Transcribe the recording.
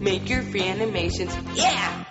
make your free animations. Yeah!